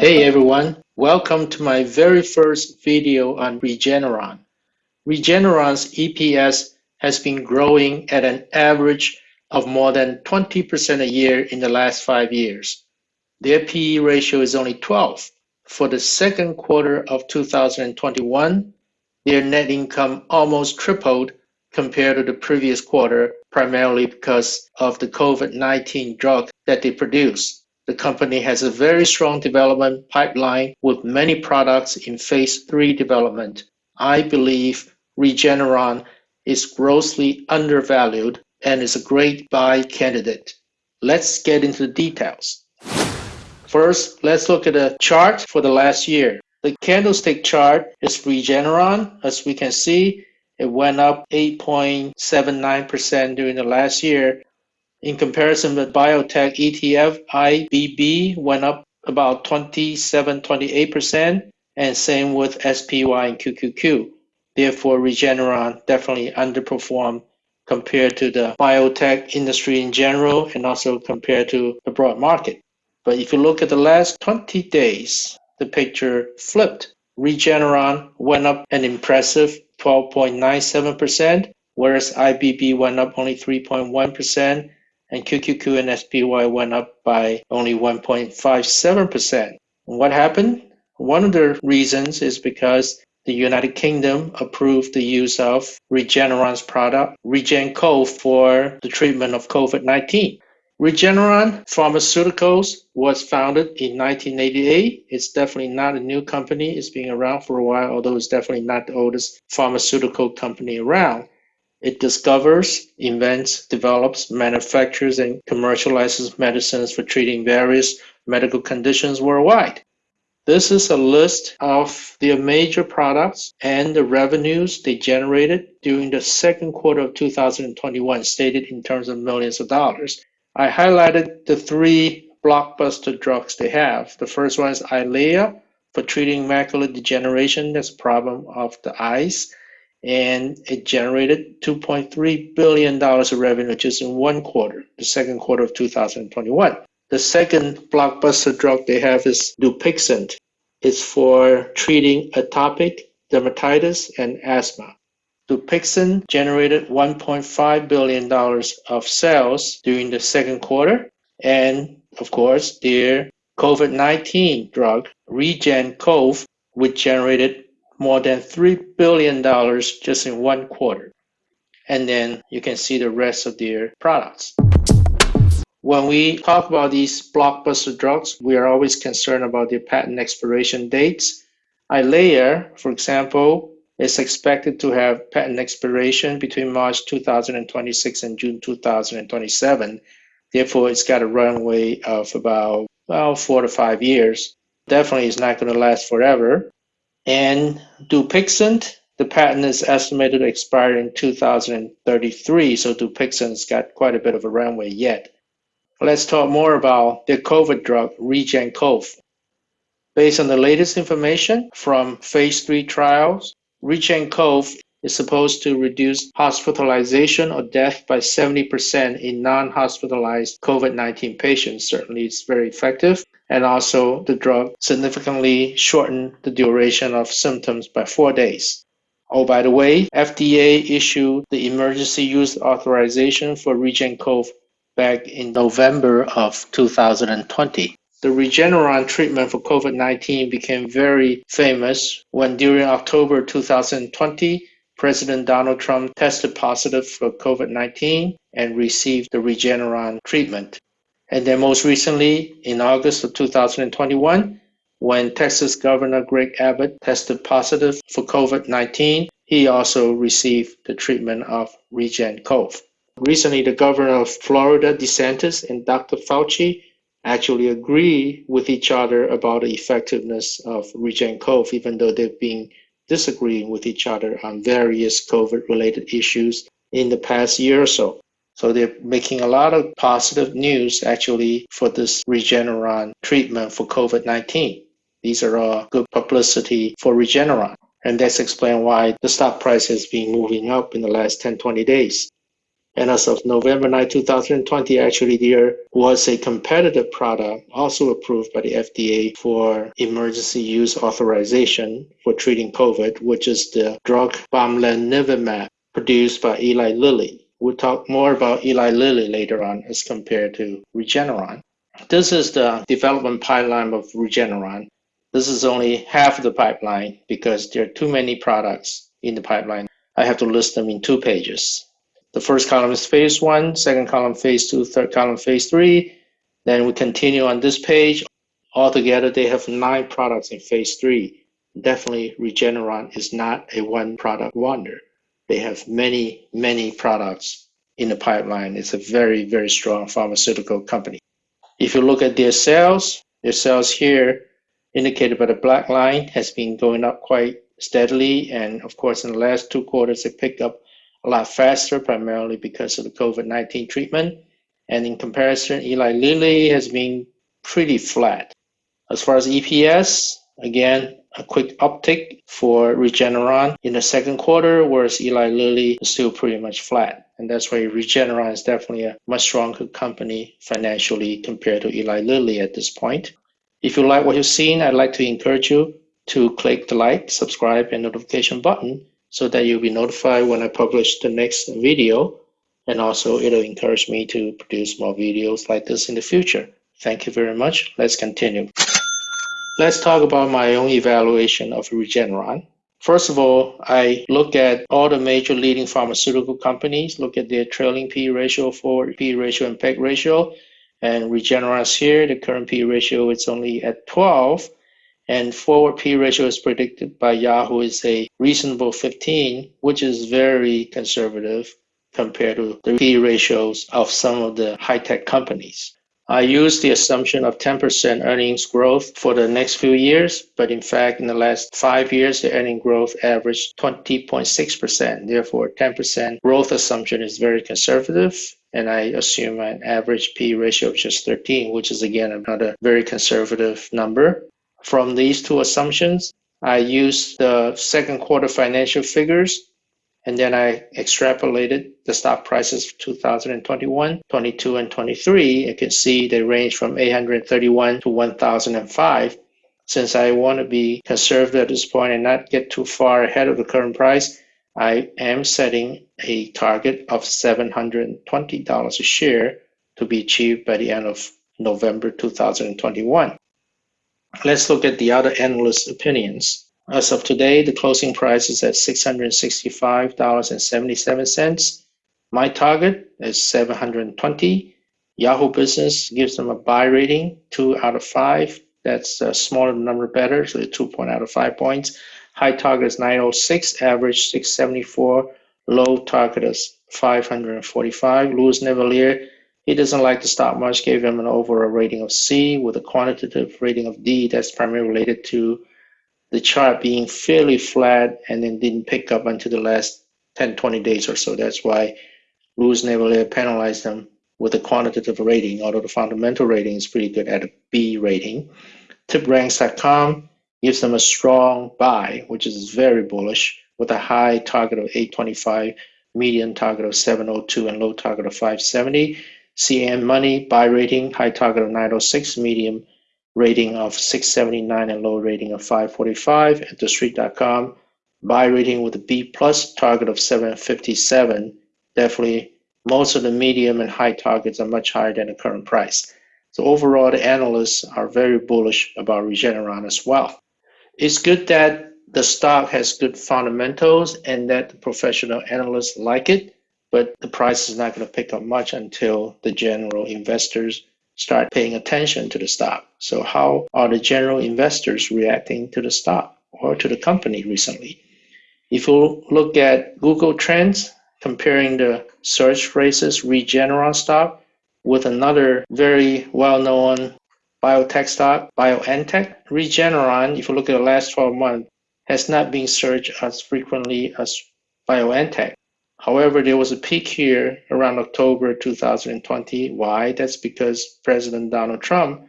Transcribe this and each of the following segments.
Hey everyone, welcome to my very first video on Regeneron. Regeneron's EPS has been growing at an average of more than 20% a year in the last five years. Their PE ratio is only 12. For the second quarter of 2021, their net income almost tripled compared to the previous quarter, primarily because of the COVID-19 drug that they produce. The company has a very strong development pipeline with many products in phase three development. I believe Regeneron is grossly undervalued and is a great buy candidate. Let's get into the details. First, let's look at a chart for the last year. The candlestick chart is Regeneron. As we can see, it went up 8.79% during the last year in comparison with biotech ETF, IBB went up about 27, 28%, and same with SPY and QQQ. Therefore, Regeneron definitely underperformed compared to the biotech industry in general and also compared to the broad market. But if you look at the last 20 days, the picture flipped. Regeneron went up an impressive 12.97%, whereas IBB went up only 3.1%, and QQQ and SPY went up by only 1.57%. What happened? One of the reasons is because the United Kingdom approved the use of Regeneron's product, RegenCov, for the treatment of COVID 19. Regeneron Pharmaceuticals was founded in 1988. It's definitely not a new company. It's been around for a while, although it's definitely not the oldest pharmaceutical company around. It discovers, invents, develops, manufactures, and commercializes medicines for treating various medical conditions worldwide. This is a list of their major products and the revenues they generated during the second quarter of 2021, stated in terms of millions of dollars. I highlighted the three blockbuster drugs they have. The first one is Eylea for treating macular degeneration, that's a problem of the eyes and it generated $2.3 billion of revenue just in one quarter, the second quarter of 2021. The second blockbuster drug they have is Dupixent. It's for treating atopic dermatitis and asthma. Dupixent generated $1.5 billion of sales during the second quarter. And of course, their COVID 19 drug, RegenCov, which generated more than $3 billion just in one quarter. And then you can see the rest of their products. When we talk about these blockbuster drugs, we are always concerned about their patent expiration dates. Eylea, for example, is expected to have patent expiration between March 2026 and June 2027. Therefore, it's got a runway of about well, four to five years. Definitely it's not going to last forever. And Dupixent, the patent is estimated to expire in 2033, so Dupixent's got quite a bit of a runway yet. Let's talk more about the COVID drug, RegenCov. Based on the latest information from phase 3 trials, RegenCov is supposed to reduce hospitalization or death by 70% in non-hospitalized COVID-19 patients. Certainly it's very effective and also the drug significantly shortened the duration of symptoms by four days. Oh, by the way, FDA issued the emergency use authorization for RegenCov back in November of 2020. The Regeneron treatment for COVID 19 became very famous when during October 2020, President Donald Trump tested positive for COVID 19 and received the Regeneron treatment. And then most recently, in August of 2021, when Texas Governor Greg Abbott tested positive for COVID 19, he also received the treatment of RegenCov. Recently, the governor of Florida, DeSantis, and Dr. Fauci actually agree with each other about the effectiveness of RegenCov, even though they've been disagreeing with each other on various COVID related issues in the past year or so. So they're making a lot of positive news actually for this Regeneron treatment for COVID 19. These are all good publicity for Regeneron. And that's explained why the stock price has been moving up in the last 10, 20 days. And as of November 9, 2020, actually there was a competitive product also approved by the FDA for emergency use authorization for treating COVID, which is the drug bamlanivimab produced by Eli Lilly. We'll talk more about Eli Lilly later on as compared to Regeneron. This is the development pipeline of Regeneron. This is only half of the pipeline because there are too many products in the pipeline. I have to list them in two pages. The first column is phase one, second column phase two, third column phase three. Then we continue on this page. Altogether, they have nine products in phase three. Definitely, Regeneron is not a one product wonder. They have many, many products in the pipeline. It's a very, very strong pharmaceutical company. If you look at their sales, their sales here indicated by the black line has been going up quite steadily. And of course, in the last two quarters, it picked up a lot faster, primarily because of the COVID-19 treatment. And in comparison, Eli Lilly has been pretty flat. As far as EPS, again, a quick uptick for Regeneron in the second quarter, whereas Eli Lilly is still pretty much flat. And that's why Regeneron is definitely a much stronger company financially compared to Eli Lilly at this point. If you like what you've seen, I'd like to encourage you to click the like, subscribe, and notification button so that you'll be notified when I publish the next video. And also it'll encourage me to produce more videos like this in the future. Thank you very much. Let's continue. Let's talk about my own evaluation of Regeneron. First of all, I look at all the major leading pharmaceutical companies, look at their trailing PE ratio, for P ratio, and PEG ratio. And Regeneron's here, the current PE ratio is only at 12 and forward PE ratio is predicted by Yahoo is a reasonable 15, which is very conservative compared to the P ratios of some of the high tech companies. I use the assumption of 10% earnings growth for the next few years, but in fact, in the last five years, the earning growth averaged 20.6%. Therefore, 10% growth assumption is very conservative. And I assume an average PE ratio of just 13, which is again another very conservative number. From these two assumptions, I used the second quarter financial figures and then I extrapolated the stock prices for 2021, 22, and 23. You can see they range from 831 to 1005. Since I want to be conservative at this point and not get too far ahead of the current price, I am setting a target of $720 a share to be achieved by the end of November 2021. Let's look at the other analyst opinions. As of today, the closing price is at $665.77. My target is 720. Yahoo Business gives them a buy rating, two out of five. That's a smaller number better, so two point out of five points. High target is 906, average 674, low target is 545. Louis Navellier he doesn't like the stock much, gave him an overall rating of C with a quantitative rating of D. That's primarily related to the chart being fairly flat and then didn't pick up until the last 10, 20 days or so. That's why Louis Navellier penalized them with a quantitative rating, although the fundamental rating is pretty good at a B rating. TipRanks.com gives them a strong buy, which is very bullish, with a high target of 825, median target of 702, and low target of 570. CNN Money buy rating, high target of 906, medium rating of 679, and low rating of 545. At TheStreet.com, buy rating with a B plus, target of 757. Definitely, most of the medium and high targets are much higher than the current price. So overall, the analysts are very bullish about Regeneron as well. It's good that the stock has good fundamentals and that the professional analysts like it but the price is not going to pick up much until the general investors start paying attention to the stock. So, how are the general investors reacting to the stock or to the company recently? If you look at Google Trends, comparing the search phrases Regeneron stock with another very well known biotech stock, BioNTech, Regeneron, if you look at the last 12 months, has not been searched as frequently as BioNTech. However, there was a peak here around October 2020. Why? That's because President Donald Trump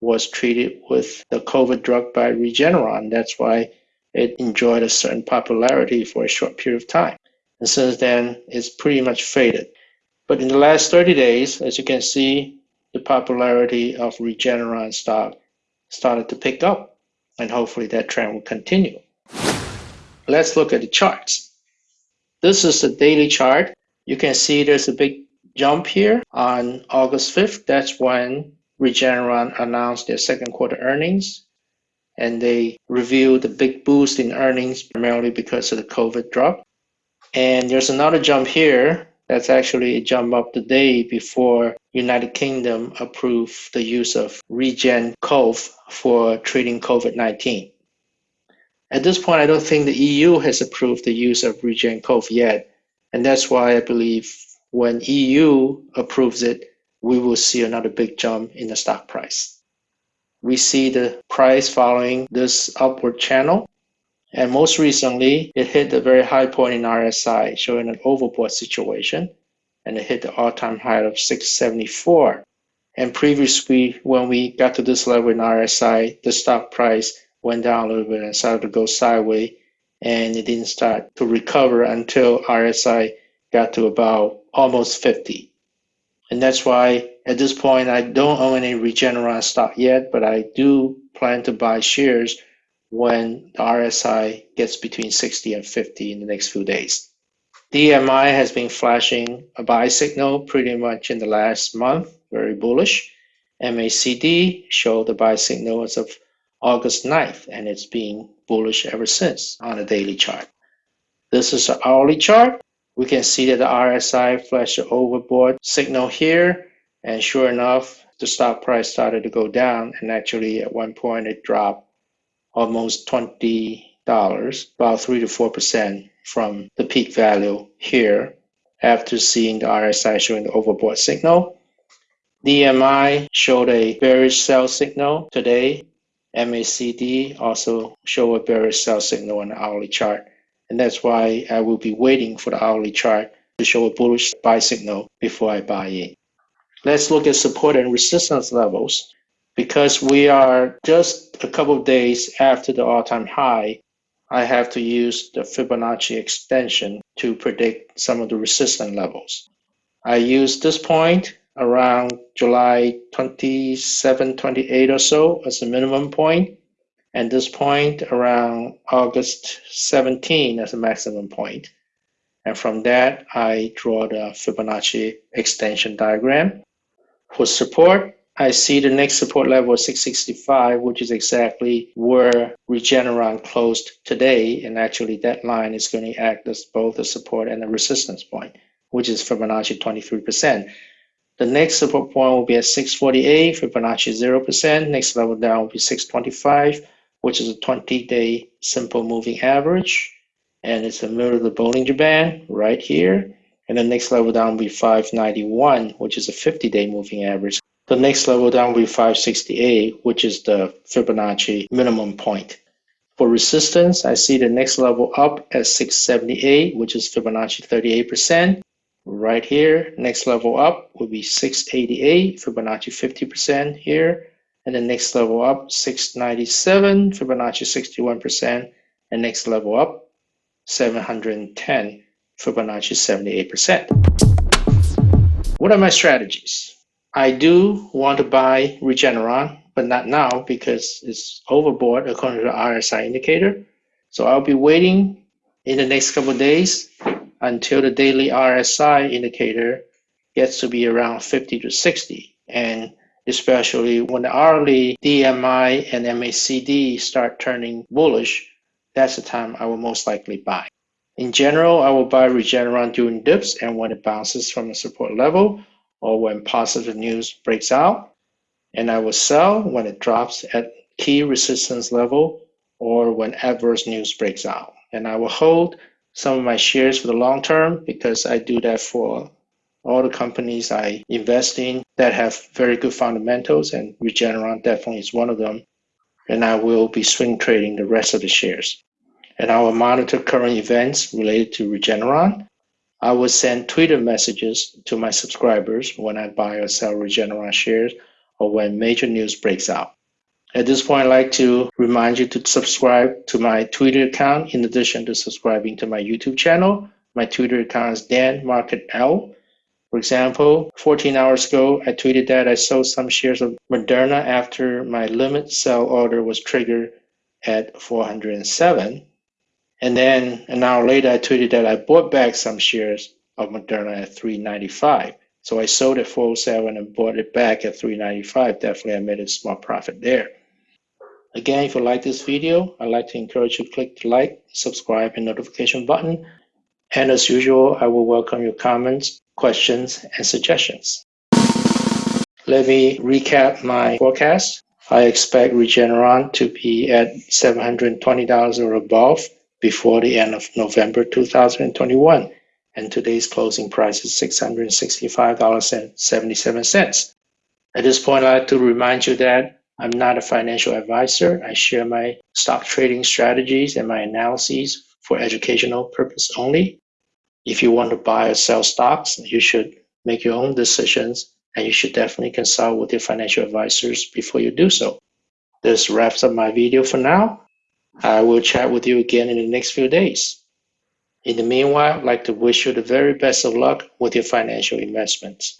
was treated with the COVID drug by Regeneron. That's why it enjoyed a certain popularity for a short period of time. And since then, it's pretty much faded. But in the last 30 days, as you can see, the popularity of Regeneron stock started to pick up, and hopefully that trend will continue. Let's look at the charts. This is the daily chart. You can see there's a big jump here on August 5th. That's when Regeneron announced their second quarter earnings and they revealed the big boost in earnings primarily because of the COVID drop. And there's another jump here that's actually a jump up the day before United Kingdom approved the use of Regen Cov for treating COVID-19. At this point, I don't think the EU has approved the use of Regen Cov yet, and that's why I believe when EU approves it, we will see another big jump in the stock price. We see the price following this upward channel and most recently, it hit the very high point in RSI, showing an overbought situation, and it hit the all-time high of 674. And previously, when we got to this level in RSI, the stock price went down a little bit and started to go sideways, and it didn't start to recover until RSI got to about almost 50. And that's why at this point, I don't own any Regeneron stock yet, but I do plan to buy shares when the RSI gets between 60 and 50 in the next few days. DMI has been flashing a buy signal pretty much in the last month, very bullish. MACD showed the buy signal as of August 9th, and it's been bullish ever since on a daily chart. This is an hourly chart. We can see that the RSI flashed an overbought signal here, and sure enough, the stock price started to go down, and actually at one point it dropped almost $20, about 3 to 4% from the peak value here after seeing the RSI showing the overbought signal. DMI showed a bearish sell signal today. MACD also show a bearish sell signal on the hourly chart. And that's why I will be waiting for the hourly chart to show a bullish buy signal before I buy in. Let's look at support and resistance levels because we are just a couple of days after the all-time high, I have to use the Fibonacci extension to predict some of the resistance levels. I use this point around July 27, 28 or so as a minimum point, and this point around August 17 as a maximum point. And from that, I draw the Fibonacci extension diagram. For support, I see the next support level of 665, which is exactly where Regeneron closed today. And actually that line is going to act as both a support and a resistance point, which is Fibonacci 23%. The next support point will be at 648, Fibonacci 0%. Next level down will be 625, which is a 20-day simple moving average. And it's the middle of the Bollinger Band right here. And the next level down will be 591, which is a 50-day moving average. The next level down will be 568, which is the Fibonacci minimum point. For resistance, I see the next level up at 678, which is Fibonacci 38%. Right here, next level up will be 688, Fibonacci 50% here. And the next level up, 697, Fibonacci 61%. And next level up, 710, Fibonacci 78%. What are my strategies? I do want to buy Regeneron, but not now because it's overbought according to the RSI indicator. So I'll be waiting in the next couple days until the daily RSI indicator gets to be around 50 to 60. And especially when the hourly DMI and MACD start turning bullish, that's the time I will most likely buy. In general, I will buy Regeneron during dips and when it bounces from the support level or when positive news breaks out, and I will sell when it drops at key resistance level or when adverse news breaks out. And I will hold some of my shares for the long term because I do that for all the companies I invest in that have very good fundamentals, and Regeneron definitely is one of them. And I will be swing trading the rest of the shares. And I will monitor current events related to Regeneron I will send Twitter messages to my subscribers when I buy or sell Regeneron shares or when major news breaks out. At this point, I'd like to remind you to subscribe to my Twitter account in addition to subscribing to my YouTube channel. My Twitter account is Dan Market L. For example, 14 hours ago, I tweeted that I sold some shares of Moderna after my limit sell order was triggered at 407. And then an hour later, I tweeted that I bought back some shares of Moderna at 395. So I sold at 407 and bought it back at 395. Definitely, I made a small profit there. Again, if you like this video, I'd like to encourage you to click the like, subscribe, and notification button. And as usual, I will welcome your comments, questions, and suggestions. Let me recap my forecast. I expect Regeneron to be at $720 or above before the end of November 2021, and today's closing price is $665.77. At this point, I'd like to remind you that I'm not a financial advisor. I share my stock trading strategies and my analyses for educational purpose only. If you want to buy or sell stocks, you should make your own decisions and you should definitely consult with your financial advisors before you do so. This wraps up my video for now. I will chat with you again in the next few days. In the meanwhile, I'd like to wish you the very best of luck with your financial investments.